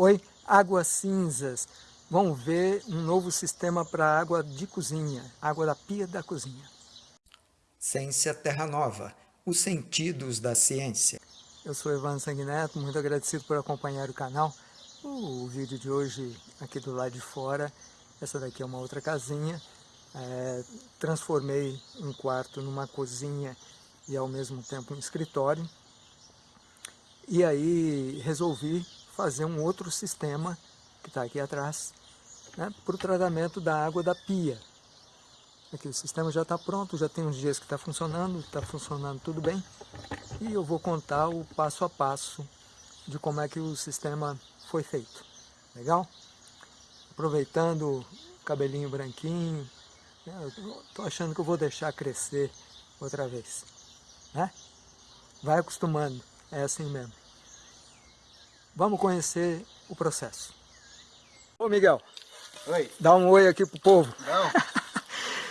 Oi, águas cinzas. Vamos ver um novo sistema para água de cozinha, água da pia da cozinha. Ciência Terra Nova, os sentidos da ciência. Eu sou Evandro Sanguineto, muito agradecido por acompanhar o canal. O vídeo de hoje, aqui do lado de fora, essa daqui é uma outra casinha. É, transformei um quarto numa cozinha e ao mesmo tempo um escritório. E aí resolvi fazer um outro sistema, que está aqui atrás, né, para o tratamento da água da pia. Aqui o sistema já está pronto, já tem uns dias que está funcionando, está funcionando tudo bem. E eu vou contar o passo a passo de como é que o sistema foi feito. Legal? Aproveitando o cabelinho branquinho, né, estou achando que eu vou deixar crescer outra vez. Né? Vai acostumando, é assim mesmo. Vamos conhecer o processo. Ô Miguel, oi. dá um oi aqui pro povo. Não.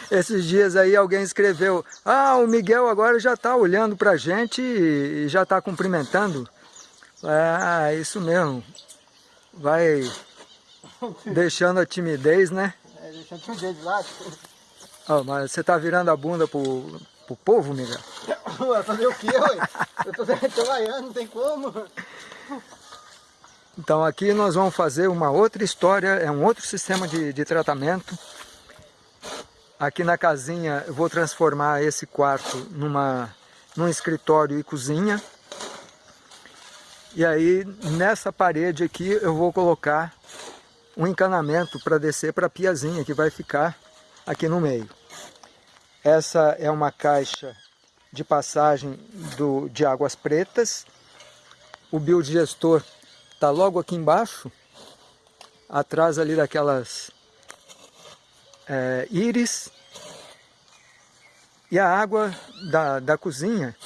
Esses dias aí alguém escreveu, ah, o Miguel agora já está olhando pra gente e já está cumprimentando. Ah, isso mesmo. Vai deixando a timidez, né? É, deixando a timidez de lado. Oh, mas você está virando a bunda pro, pro povo, Miguel? Fazer o quê, ué? Eu tô trabalhando, não tem como. Então aqui nós vamos fazer uma outra história, é um outro sistema de, de tratamento. Aqui na casinha eu vou transformar esse quarto numa, num escritório e cozinha. E aí nessa parede aqui eu vou colocar um encanamento para descer para a piazinha que vai ficar aqui no meio. Essa é uma caixa de passagem do, de águas pretas. O biodigestor Está logo aqui embaixo, atrás ali daquelas é, íris. E a água da, da cozinha,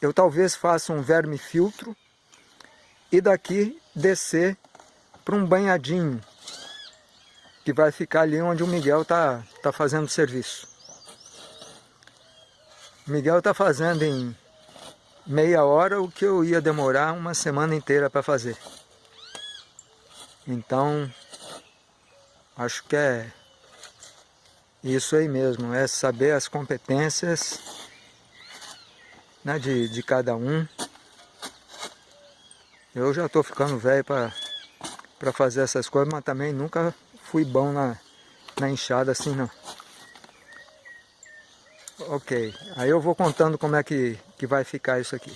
eu talvez faça um verme filtro e daqui descer para um banhadinho que vai ficar ali onde o Miguel está tá fazendo serviço. O Miguel está fazendo em meia hora o que eu ia demorar uma semana inteira para fazer. Então, acho que é isso aí mesmo, é saber as competências né, de, de cada um. Eu já estou ficando velho para fazer essas coisas, mas também nunca fui bom na, na enxada assim não. Ok, aí eu vou contando como é que, que vai ficar isso aqui.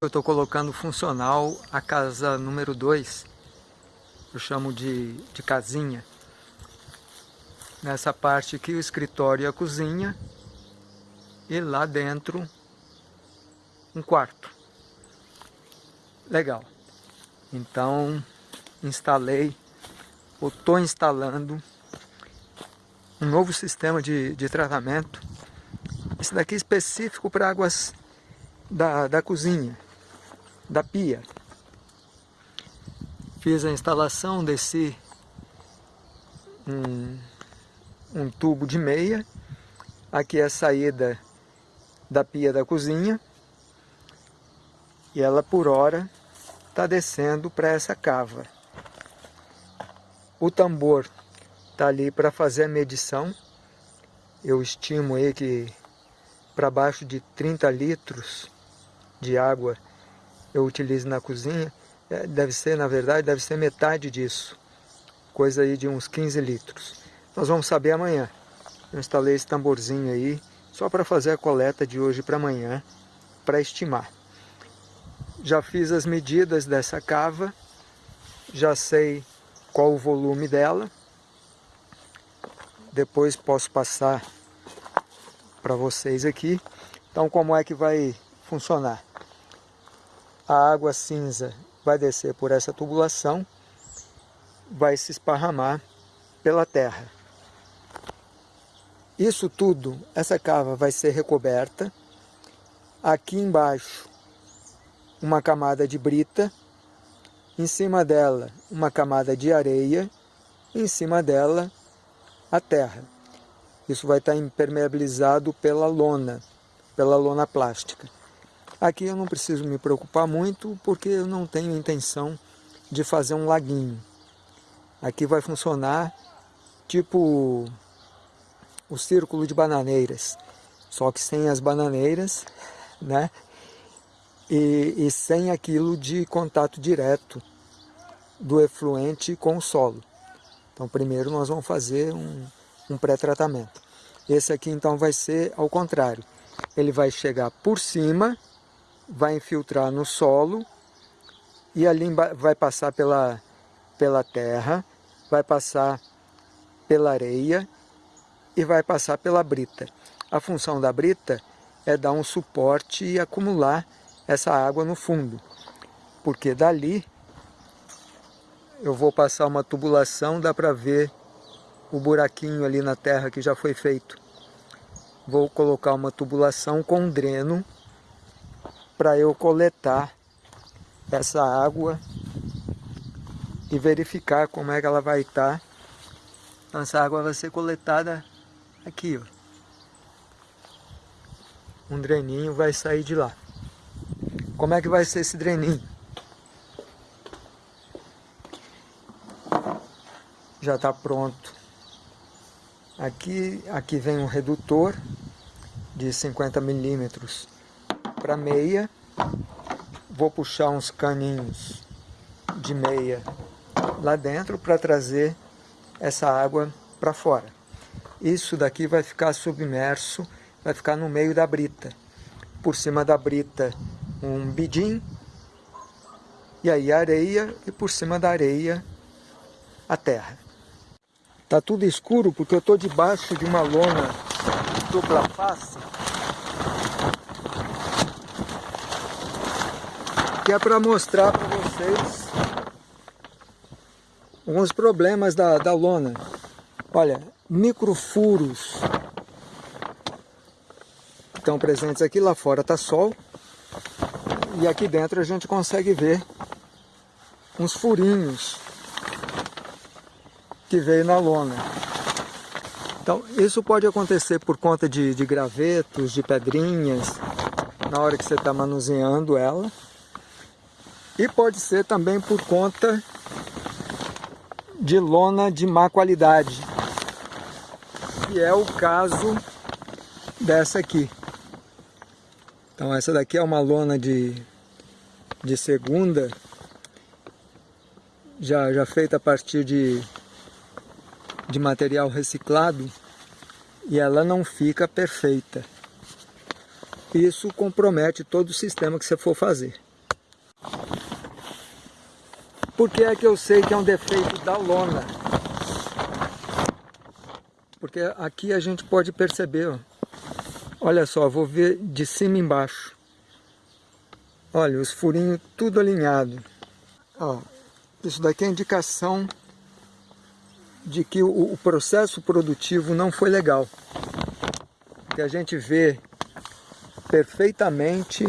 Eu estou colocando funcional a casa número 2, eu chamo de, de casinha. Nessa parte aqui o escritório e a cozinha, e lá dentro um quarto. Legal. Então instalei, ou estou instalando um novo sistema de, de tratamento. Esse daqui é específico para águas da, da cozinha, da pia. Fiz a instalação, desci um, um tubo de meia. Aqui é a saída da pia da cozinha. E ela por hora está descendo para essa cava. O tambor está ali para fazer a medição. Eu estimo aí que para baixo de 30 litros de água eu utilizo na cozinha. É, deve ser, na verdade, deve ser metade disso. Coisa aí de uns 15 litros. Nós vamos saber amanhã. Eu instalei esse tamborzinho aí só para fazer a coleta de hoje para amanhã, para estimar. Já fiz as medidas dessa cava, já sei qual o volume dela depois posso passar para vocês aqui. Então como é que vai funcionar? A água cinza vai descer por essa tubulação, vai se esparramar pela terra. Isso tudo, essa cava vai ser recoberta. Aqui embaixo, uma camada de brita. Em cima dela, uma camada de areia. Em cima dela, a terra. Isso vai estar impermeabilizado pela lona, pela lona plástica. Aqui eu não preciso me preocupar muito, porque eu não tenho intenção de fazer um laguinho. Aqui vai funcionar tipo o círculo de bananeiras, só que sem as bananeiras, né? E, e sem aquilo de contato direto do efluente com o solo. Então primeiro nós vamos fazer um, um pré-tratamento. Esse aqui então vai ser ao contrário. Ele vai chegar por cima, vai infiltrar no solo e ali vai passar pela, pela terra, vai passar pela areia e vai passar pela brita. A função da brita é dar um suporte e acumular essa água no fundo, porque dali eu vou passar uma tubulação, dá para ver o buraquinho ali na terra que já foi feito. Vou colocar uma tubulação com dreno para eu coletar essa água e verificar como é que ela vai estar. Então, essa água vai ser coletada aqui, ó. Um dreninho vai sair de lá. Como é que vai ser esse dreninho? Já está pronto. Aqui, aqui vem um redutor de 50 milímetros para meia vou puxar uns caninhos de meia lá dentro para trazer essa água para fora. Isso daqui vai ficar submerso, vai ficar no meio da brita. Por cima da brita um bidim, e aí areia, e por cima da areia a terra. Tá tudo escuro porque eu estou debaixo de uma lona dupla face que é para mostrar para vocês alguns problemas da, da lona. Olha, microfuros estão presentes aqui, lá fora está sol, e aqui dentro a gente consegue ver uns furinhos que veio na lona. Então, isso pode acontecer por conta de, de gravetos, de pedrinhas, na hora que você está manuseando ela. E pode ser também por conta de lona de má qualidade, que é o caso dessa aqui. Então essa daqui é uma lona de, de segunda, já, já feita a partir de, de material reciclado, e ela não fica perfeita. Isso compromete todo o sistema que você for fazer. Por que é que eu sei que é um defeito da lona? Porque aqui a gente pode perceber, ó. olha só, vou ver de cima embaixo. Olha, os furinhos tudo alinhado. Ó, isso daqui é indicação de que o, o processo produtivo não foi legal. Que a gente vê perfeitamente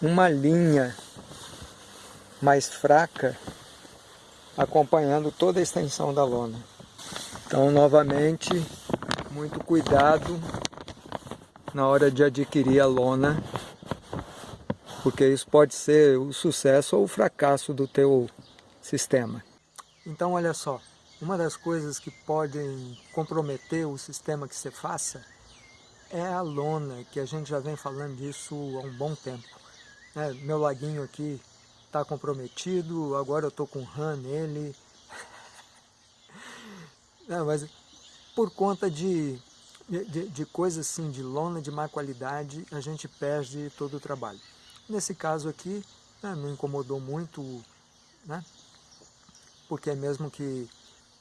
uma linha mais fraca, acompanhando toda a extensão da lona. Então, novamente, muito cuidado na hora de adquirir a lona, porque isso pode ser o sucesso ou o fracasso do teu sistema. Então, olha só, uma das coisas que podem comprometer o sistema que você faça é a lona, que a gente já vem falando disso há um bom tempo. É, meu laguinho aqui está comprometido, agora eu estou com RAM nele. Mas por conta de, de, de coisas assim, de lona de má qualidade, a gente perde todo o trabalho. Nesse caso aqui, né, não incomodou muito, né, porque é mesmo que,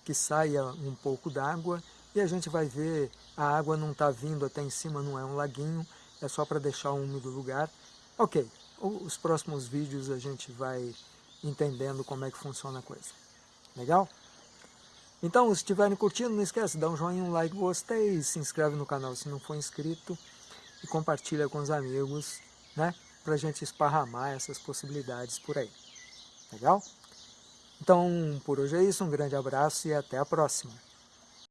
que saia um pouco d'água, e a gente vai ver, a água não está vindo até em cima, não é um laguinho, é só para deixar um úmido lugar. Ok, os próximos vídeos a gente vai entendendo como é que funciona a coisa. Legal? Então, se estiverem curtindo, não esquece, dá um joinha, um like, gostei, se inscreve no canal se não for inscrito e compartilha com os amigos, né? Pra gente esparramar essas possibilidades por aí. Legal? Então, por hoje é isso, um grande abraço e até a próxima.